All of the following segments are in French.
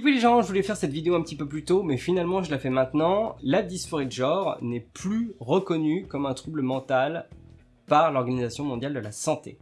Peu les gens, je voulais faire cette vidéo un petit peu plus tôt, mais finalement je la fais maintenant. La dysphorie de genre n'est plus reconnue comme un trouble mental par l'Organisation mondiale de la santé.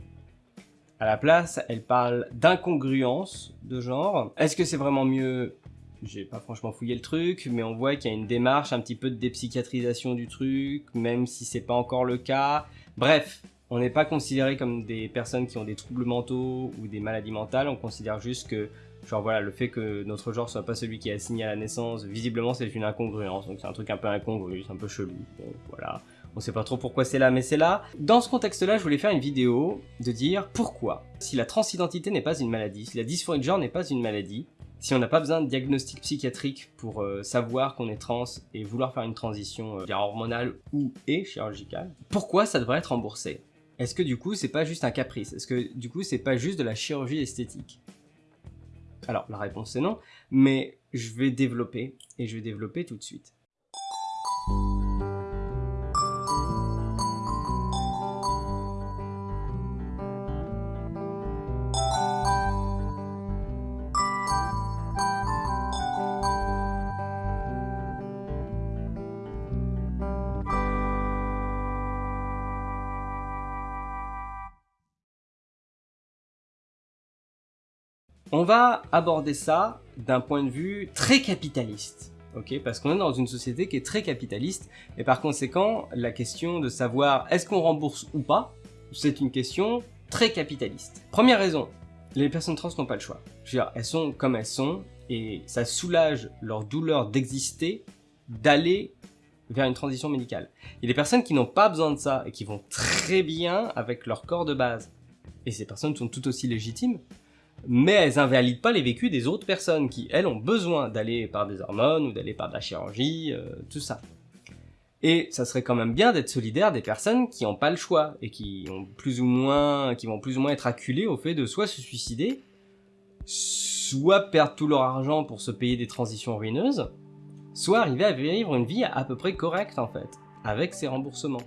À la place, elle parle d'incongruence de genre. Est-ce que c'est vraiment mieux? J'ai pas franchement fouillé le truc, mais on voit qu'il y a une démarche un petit peu de dépsychiatrisation du truc, même si c'est pas encore le cas. Bref, on n'est pas considéré comme des personnes qui ont des troubles mentaux ou des maladies mentales, on considère juste que, genre voilà, le fait que notre genre soit pas celui qui est assigné à la naissance, visiblement c'est une incongruence, donc c'est un truc un peu incongru, c'est un peu chelou, bon voilà. On sait pas trop pourquoi c'est là, mais c'est là. Dans ce contexte-là, je voulais faire une vidéo de dire pourquoi, si la transidentité n'est pas une maladie, si la dysphorie de genre n'est pas une maladie, si on n'a pas besoin de diagnostic psychiatrique pour euh, savoir qu'on est trans et vouloir faire une transition euh, hormonale ou et chirurgicale, pourquoi ça devrait être remboursé? Est-ce que du coup c'est pas juste un caprice? Est-ce que du coup c'est pas juste de la chirurgie esthétique? Alors la réponse c'est non, mais je vais développer et je vais développer tout de suite. On va aborder ça d'un point de vue très capitaliste, ok? Parce qu'on est dans une société qui est très capitaliste, et par conséquent, la question de savoir est-ce qu'on rembourse ou pas, c'est une question très capitaliste. Première raison, les personnes trans n'ont pas le choix. Je veux dire, elles sont comme elles sont, et ça soulage leur douleur d'exister, d'aller vers une transition médicale. Il y a des personnes qui n'ont pas besoin de ça, et qui vont très bien avec leur corps de base. Et ces personnes sont tout aussi légitimes, mais elles invalident pas les vécus des autres personnes qui, elles, ont besoin d'aller par des hormones ou d'aller par de la chirurgie, euh, tout ça. Et ça serait quand même bien d'être solidaire des personnes qui n'ont pas le choix et qui ont plus ou moins, qui vont plus ou moins être acculées au fait de soit se suicider, soit perdre tout leur argent pour se payer des transitions ruineuses, soit arriver à vivre une vie à peu près correcte en fait, avec ces remboursements.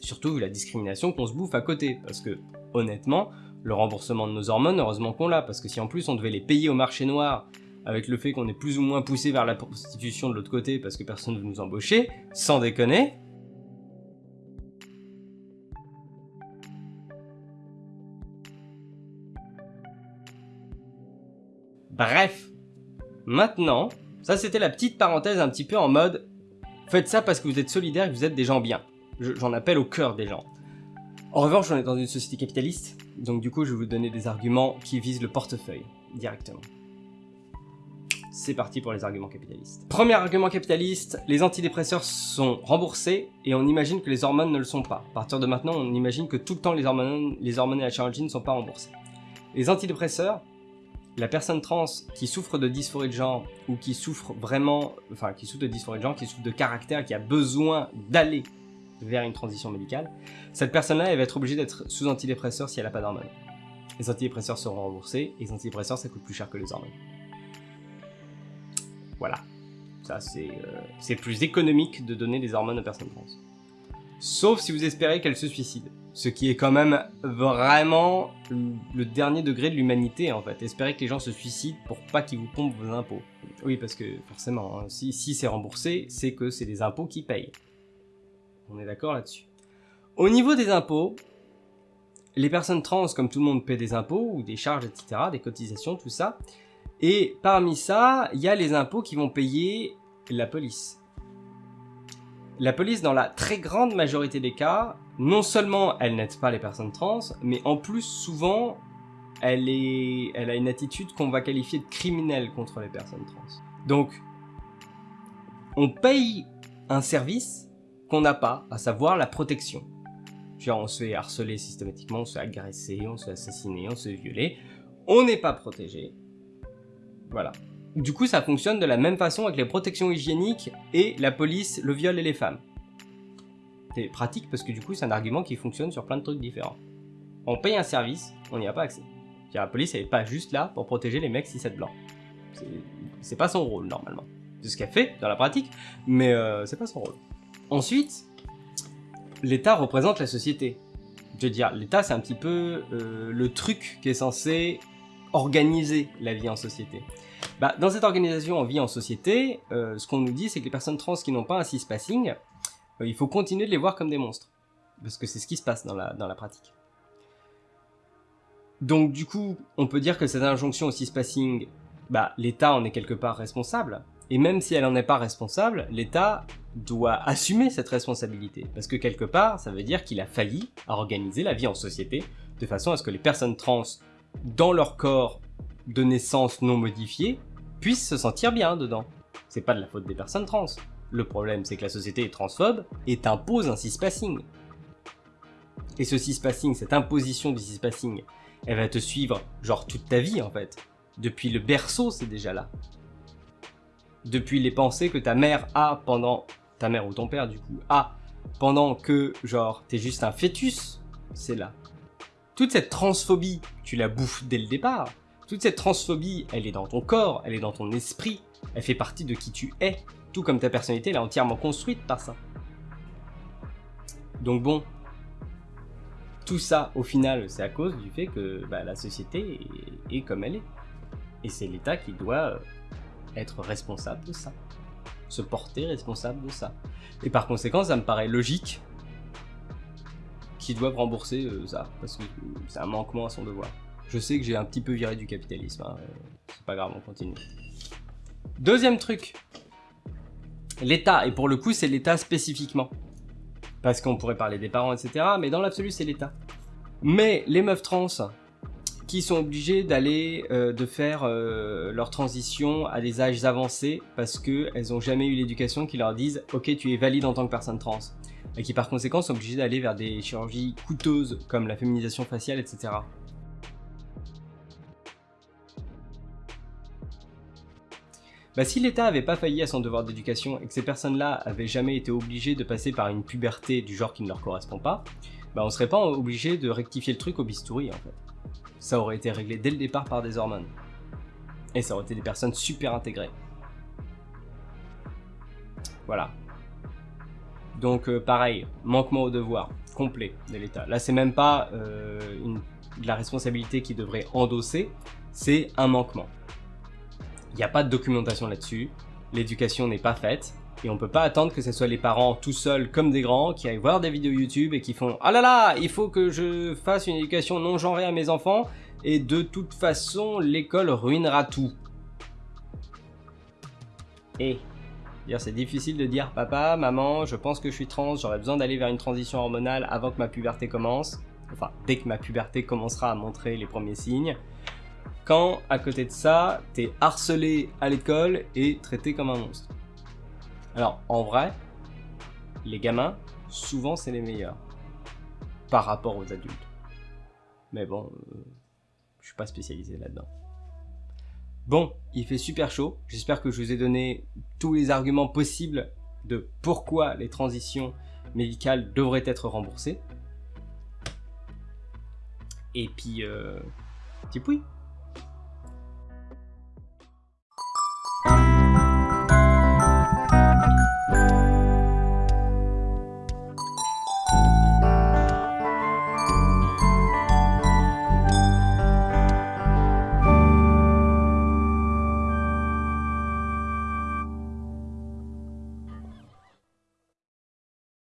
Surtout vu la discrimination qu'on se bouffe à côté, parce que honnêtement, le remboursement de nos hormones, heureusement qu'on l'a, parce que si en plus on devait les payer au marché noir, avec le fait qu'on est plus ou moins poussé vers la prostitution de l'autre côté parce que personne ne veut nous embaucher, sans déconner, Bref, maintenant, ça c'était la petite parenthèse un petit peu en mode faites ça parce que vous êtes solidaires et que vous êtes des gens bien. J'en appelle au cœur des gens. En revanche, on est dans une société capitaliste, donc du coup je vais vous donner des arguments qui visent le portefeuille, directement. C'est parti pour les arguments capitalistes. Premier argument capitaliste, les antidépresseurs sont remboursés et on imagine que les hormones ne le sont pas. À partir de maintenant, on imagine que tout le temps les hormones, les hormones et la chirurgie ne sont pas remboursés. Les antidépresseurs, la personne trans qui souffre de dysphorie de genre ou qui souffre vraiment, enfin qui souffre de dysphorie de genre, qui souffre de caractère, qui a besoin d'aller vers une transition médicale, cette personne-là, va être obligée d'être sous antidépresseur si elle n'a pas d'hormones. Les antidépresseurs seront remboursés, et les antidépresseurs, ça coûte plus cher que les hormones. Voilà. Ça, euh, c'est plus économique de donner des hormones aux personnes trans. Sauf si vous espérez qu'elles se suicident. Ce qui est quand même vraiment le dernier degré de l'humanité, en fait. Espérer que les gens se suicident pour pas qu'ils vous pompent vos impôts. Oui, parce que forcément, hein, si, si c'est remboursé, c'est que c'est des impôts qui payent. On est d'accord là-dessus. Au niveau des impôts, les personnes trans, comme tout le monde, paient des impôts ou des charges, etc., des cotisations, tout ça. Et parmi ça, il y a les impôts qui vont payer la police. La police, dans la très grande majorité des cas, non seulement elle n'aide pas les personnes trans, mais en plus, souvent, elle, a une attitude qu'on va qualifier de criminelle contre les personnes trans. Donc, on paye un service qu'on n'a pas, à savoir la protection. Genre, on se fait harceler systématiquement, on se fait agresser, on se fait assassiner, on se fait violer. On n'est pas protégé. Voilà. Du coup, ça fonctionne de la même façon avec les protections hygiéniques et la police, le viol et les femmes. C'est pratique parce que du coup, c'est un argument qui fonctionne sur plein de trucs différents. On paye un service, on n'y a pas accès. La police, elle n'est pas juste là pour protéger les mecs 6-7 blancs. C'est pas son rôle, normalement. C'est ce qu'elle fait dans la pratique, mais euh, c'est pas son rôle. Ensuite, l'État représente la société. Je veux dire, l'État c'est un petit peu euh, le truc qui est censé organiser la vie en société. Bah, dans cette organisation en vie en société, euh, ce qu'on nous dit, c'est que les personnes trans qui n'ont pas un cispassing, euh, il faut continuer de les voir comme des monstres. Parce que c'est ce qui se passe dans la, pratique. Donc du coup, on peut dire que cette injonction au cispassing, bah, l'État en est quelque part responsable. Et même si elle n'en est pas responsable, l'État doit assumer cette responsabilité. Parce que quelque part, ça veut dire qu'il a failli à organiser la vie en société de façon à ce que les personnes trans, dans leur corps de naissance non modifié, puissent se sentir bien dedans. C'est pas de la faute des personnes trans. Le problème, c'est que la société est transphobe et t'impose un cispassing. Et ce cispassing, cette imposition du cispassing, elle va te suivre genre toute ta vie en fait. Depuis le berceau, c'est déjà là. Depuis les pensées que ta mère a pendant... Ta mère ou ton père du coup, a pendant que genre t'es juste un fœtus, c'est là. Toute cette transphobie, tu la bouffes dès le départ. Toute cette transphobie, elle est dans ton corps, elle est dans ton esprit, elle fait partie de qui tu es, tout comme ta personnalité, elle est entièrement construite par ça. Donc bon, tout ça, au final, c'est à cause du fait que bah, la société est, comme elle est. Et c'est l'État qui doit euh, être responsable de ça. Se porter responsable de ça. Et par conséquent, ça me paraît logique qu'ils doivent rembourser euh, ça, parce que c'est un manquement à son devoir. Je sais que j'ai un petit peu viré du capitalisme, hein, euh, c'est pas grave, on continue. Deuxième truc, l'État, et pour le coup c'est l'État spécifiquement. Parce qu'on pourrait parler des parents, etc. Mais dans l'absolu, c'est l'État. Mais les meufs trans qui sont obligées d'aller, euh, de faire euh, leur transition à des âges avancés parce qu'elles n'ont jamais eu l'éducation qui leur dise « Ok, tu es valide en tant que personne trans » et qui par conséquent sont obligées d'aller vers des chirurgies coûteuses comme la féminisation faciale, etc. Bah, si l'État avait pas failli à son devoir d'éducation et que ces personnes-là avaient jamais été obligées de passer par une puberté du genre qui ne leur correspond pas, bah on serait pas obligé de rectifier le truc au bistouri en fait. Ça aurait été réglé dès le départ par des hormones. Et ça aurait été des personnes super intégrées. Voilà. Donc euh, pareil, manquement au devoir, complet de l'État. Là c'est même pas euh, de la responsabilité qui devrait endosser, c'est un manquement. Il n'y a pas de documentation là-dessus, l'éducation n'est pas faite, et on peut pas attendre que ce soit les parents tout seuls comme des grands qui aillent voir des vidéos YouTube et qui font « Ah là là, il faut que je fasse une éducation non genrée à mes enfants, et de toute façon, l'école ruinera tout. » Et c'est difficile de dire « Papa, maman, je pense que je suis trans, j'aurais besoin d'aller vers une transition hormonale avant que ma puberté commence. » Enfin, dès que ma puberté commencera à montrer les premiers signes quand à côté de ça, t'es harcelé à l'école et traité comme un monstre. Alors en vrai, les gamins, souvent c'est les meilleurs par rapport aux adultes. Mais bon, euh, je suis pas spécialisé là-dedans. Bon, il fait super chaud. J'espère que je vous ai donné tous les arguments possibles de pourquoi les transitions médicales devraient être remboursées. Et puis, euh, petit pouille